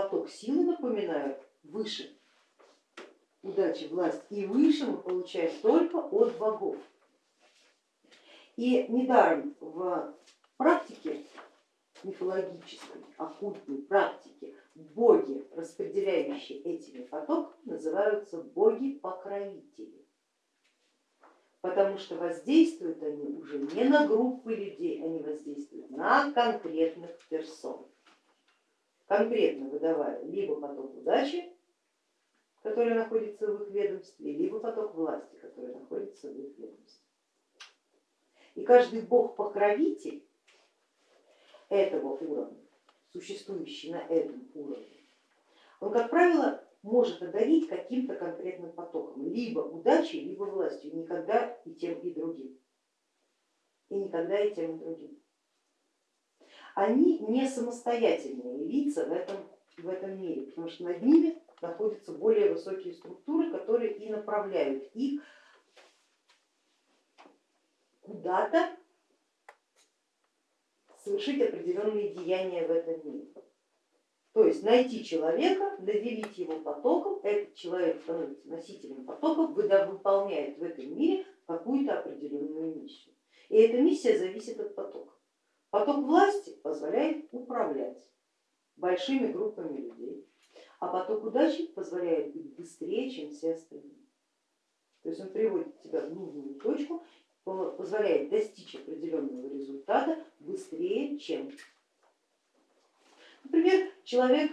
поток силы, напоминаю, выше удачи, власть и выше мы получаем только от богов. И недаром в практике мифологической, оккультной практике боги, распределяющие этими потоками, называются боги-покровители, потому что воздействуют они уже не на группы людей, они воздействуют на конкретных персон, конкретно выдавая либо поток удачи, который находится в их ведомстве, либо поток власти, который находится в их ведомстве. И каждый бог-покровитель этого уровня, существующий на этом уровне, он, как правило, может одарить каким-то конкретным потоком, либо удачей, либо властью, никогда и тем, и другим. И никогда и тем, и другим. Они не самостоятельные лица в этом, в этом мире, потому что над ними находятся более высокие структуры, которые и направляют их куда-то совершить определенные деяния в этом мире. То есть найти человека, наделить его потоком, этот человек становится носителем потоков, выполняет в этом мире какую-то определенную миссию. И эта миссия зависит от потока. Поток власти позволяет управлять большими группами людей, а поток удачи позволяет быть быстрее, чем все остальные. То есть он приводит тебя в нужную точку позволяет достичь определенного результата быстрее, чем. Например, человек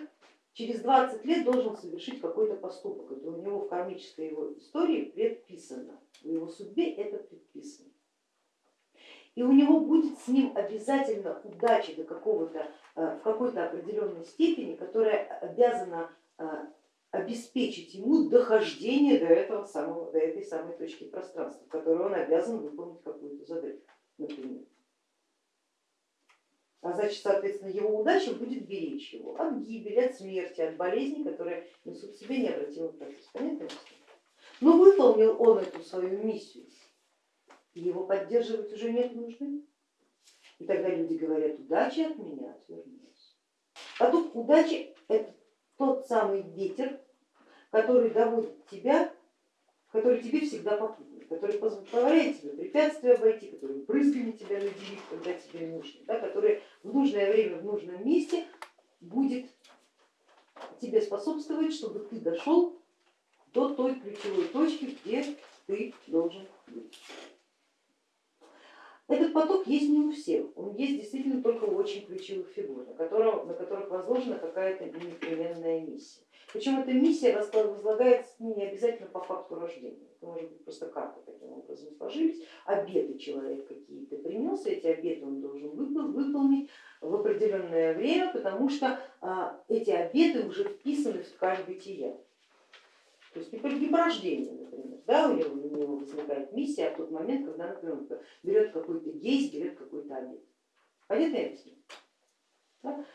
через 20 лет должен совершить какой-то поступок, это у него в кармической его истории предписано, в его судьбе это. И у него будет с ним обязательно удача до какого-то, э, в какой-то определенной степени, которая обязана э, обеспечить ему дохождение до, этого самого, до этой самой точки пространства, в которой он обязан выполнить какую-то задачу, например. А значит, соответственно, его удача будет беречь его от гибели, от смерти, от болезней, которые несут в себе необратимый процесс. Понятно? Но выполнил он эту свою миссию, его поддерживать уже нет нужды. И тогда люди говорят, удачи от меня отвернулась. А тут удача это тот самый ветер, который доводит тебя, который тебе всегда попутный, который позволяет тебе препятствия обойти, который брызгами тебя наделит, когда тебе нужно, да, который в нужное время, в нужном месте будет тебе способствовать, чтобы ты дошел до той ключевой точки, где ты должен поток есть не у всех, он есть действительно только у очень ключевых фигур, на, котором, на которых возложена какая-то непременная миссия. Причем эта миссия возлагается не обязательно по факту рождения, это может быть просто карта таким образом сложились, обеты человек какие-то принес, эти обеты он должен выполнить в определенное время, потому что а, эти обеты уже вписаны в ткань бытия. То есть не по рождению, например, да, у него, у него возникает миссия в тот момент, когда, например, берет какой-то гейс, берет какой-то обед. Понятно я объясню? Да?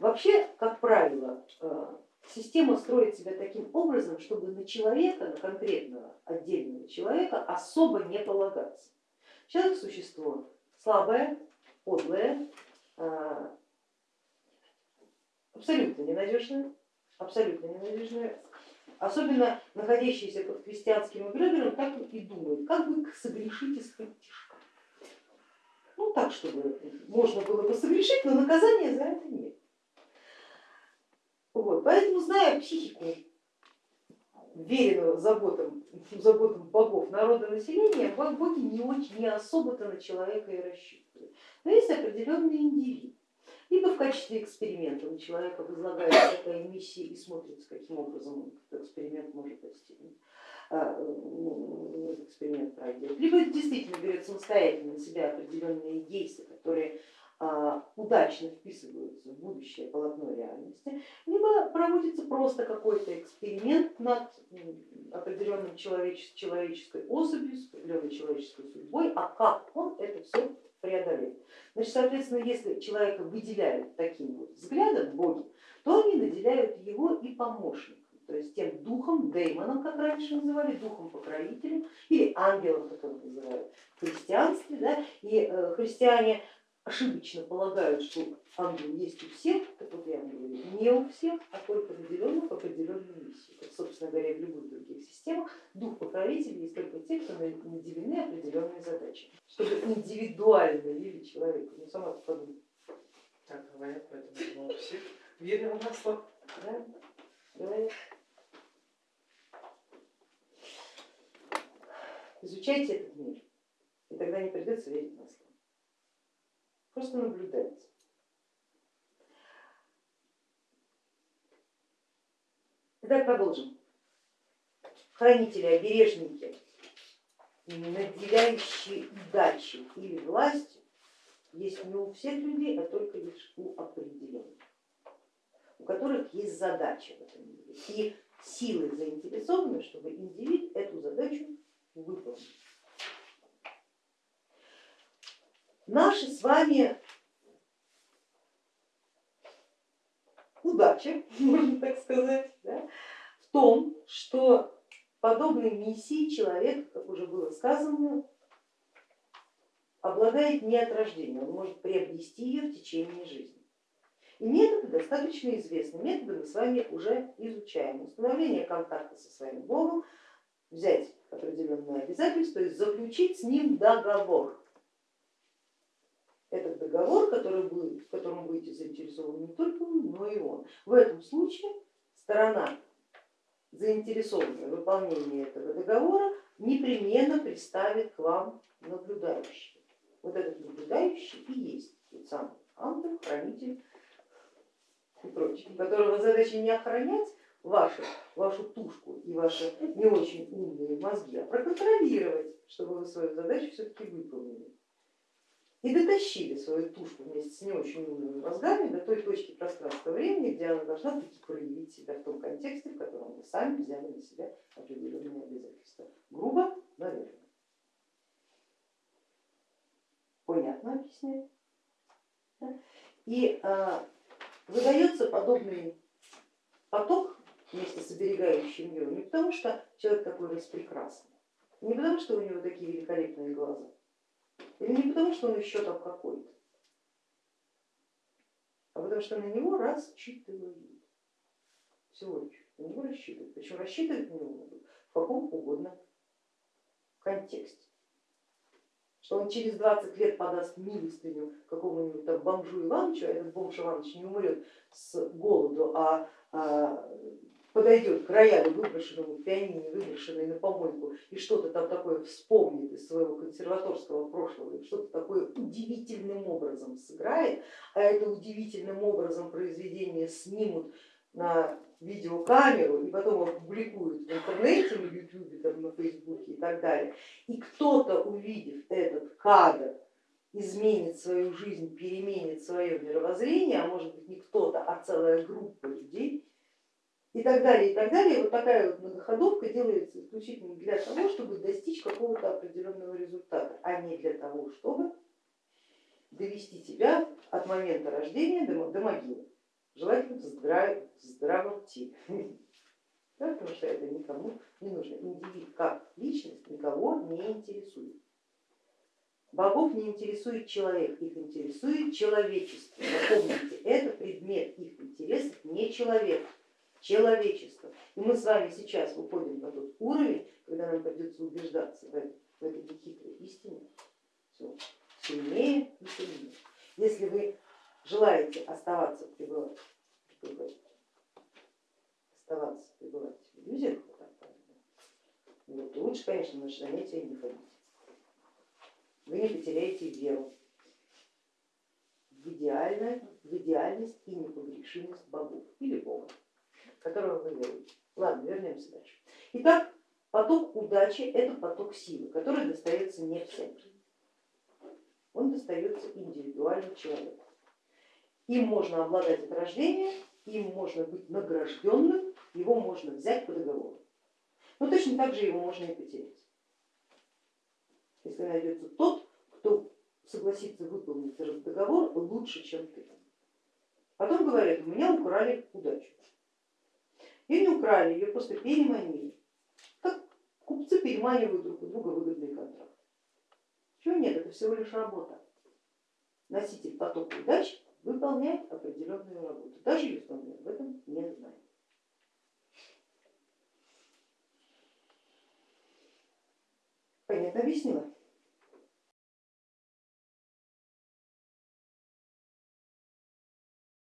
Вообще, как правило, а, Система строит себя таким образом, чтобы на человека, на конкретного отдельного человека особо не полагаться. Человек существо слабое, подлое, а, абсолютно ненадежное, абсолютно ненадежное, особенно находящийся под христианским эгрегором, так и думает, как бы согрешить из тишка. Ну так, чтобы можно было бы согрешить, но наказания за это нет. Вот. Поэтому, зная психику веренного заботам, заботам богов народа населения, боги не очень, не особо-то на человека и рассчитывают. Но есть определенный индивид. Либо в качестве эксперимента у человека возлагается такая миссия и смотрится, каким образом он этот эксперимент может достигнуть а, ну, эксперимент пройдет. Либо действительно берет самостоятельно на себя определенные действия, которые а, удачно вписываются в будущее полотно реальности, либо проводится просто какой-то эксперимент над определенным человеческой особью, с определенной человеческой судьбой, а как он это все преодолеет. Значит, соответственно, если человека выделяют таким вот взглядом боги, то они наделяют его и помощником, то есть тем духом, деймоном, как раньше называли, духом покровителем или ангелом, как его называют в христианстве. Да? И э, христиане ошибочно полагают, что ангел есть у всех, так вот вам говорю, не у всех, а только наделенных определенную миссию. Как, собственно говоря, в любых других системах дух покровителей есть только те, кто наделены определенной задачей, чтобы индивидуально вели человека. Ну сама подумай. Так говорят, поэтому у всех верим на слово. Да? Говорят. Изучайте этот мир, и тогда не придется верить на слово. Просто наблюдайте. Итак, продолжим. Хранители, обережники, наделяющие удачей или властью, есть не у всех людей, а только лишь у определенных, у которых есть задача в этом мире. И силы заинтересованы, чтобы индивид эту задачу выполнил. Наши с вами удача, можно так сказать, да, в том, что подобной миссии человек, как уже было сказано, обладает не от рождения, он может приобрести ее в течение жизни. И методы достаточно известны, методы мы с вами уже изучаем. Установление контакта со своим Богом, взять определенные обязательства, есть заключить с ним договор. Этот договор, который будет, в котором будете заинтересованы не только вы, но и он. В этом случае сторона, заинтересованная в выполнении этого договора, непременно представит к вам наблюдающего. Вот этот наблюдающий и есть тот самый ангел, хранитель и прочее, которого задача не охранять вашу, вашу тушку и ваши не очень умные мозги, а проконтролировать, чтобы вы свою задачу все-таки выполнили. И дотащили свою тушку вместе с не очень умными мозгами до той точки пространства времени, где она должна таки проявить себя в том контексте, в котором вы сами взяли на себя определенные обязательства. Грубо, наверное. Понятно объясняю? И а, выдается подобный поток вместе с оберегающим ее не потому, что человек такой распрекрасный, не потому, что у него такие великолепные глаза, не потому, что он еще там какой-то, а потому что на него рассчитывают. Всего лишь на него рассчитывают. Причем рассчитывать на него в каком угодно контексте что он через 20 лет подаст милостыню какому-нибудь там бомжу Ивановичу, а этот бомж Иванович не умрет с голоду, а, а подойдет к роялю, выброшенному пианине, выброшенной на помойку, и что-то там такое вспомнит из своего консерваторского прошлого, и что-то такое удивительным образом сыграет, а это удивительным образом произведение снимут на видеокамеру и потом опубликуют в интернете, на ютубе, там, на фейсбуке и так далее, и кто-то, увидев этот кадр, изменит свою жизнь, переменит свое мировоззрение, а может быть не кто-то, а целая группа людей, и так далее, и так далее. Вот такая вот многоходовка делается исключительно для того, чтобы достичь какого-то определенного результата, а не для того, чтобы довести тебя от момента рождения до, до могилы желательно в, здрав... здравом теле, да, потому что это никому не нужно. Индивид как личность никого не интересует. Богов не интересует человек, их интересует человечество. Запомните, это предмет их интересов не человек, человечество. И мы с вами сейчас выходим на тот уровень, когда нам придется убеждаться в этой, в этой нехитрой истине все сильнее и сильнее. Если вы желаете оставаться пребывать, оставаться пребывать в иллюзиях, вот, лучше, конечно, на занятия не ходить. Вы не потеряете веру в, идеальность, в идеальность и непогрешимость богов или бога, которого вы веруете. Ладно, вернемся дальше. Итак, поток удачи это поток силы, который достается не всем. Он достается индивидуально человеку. Им можно обладать от рождения, им можно быть награжденным, его можно взять по договору. Но точно так же его можно и потерять. Если найдется тот, кто согласится выполнить этот договор лучше, чем ты. Потом говорят, у меня украли удачу. Ее не украли, ее просто переманили. Как купцы переманивают друг у друга выгодный контракт. Чего нет, это всего лишь работа. Носитель потока удач выполняет определенную работу. Даже Евтонин об этом не знает. Понятно объяснила?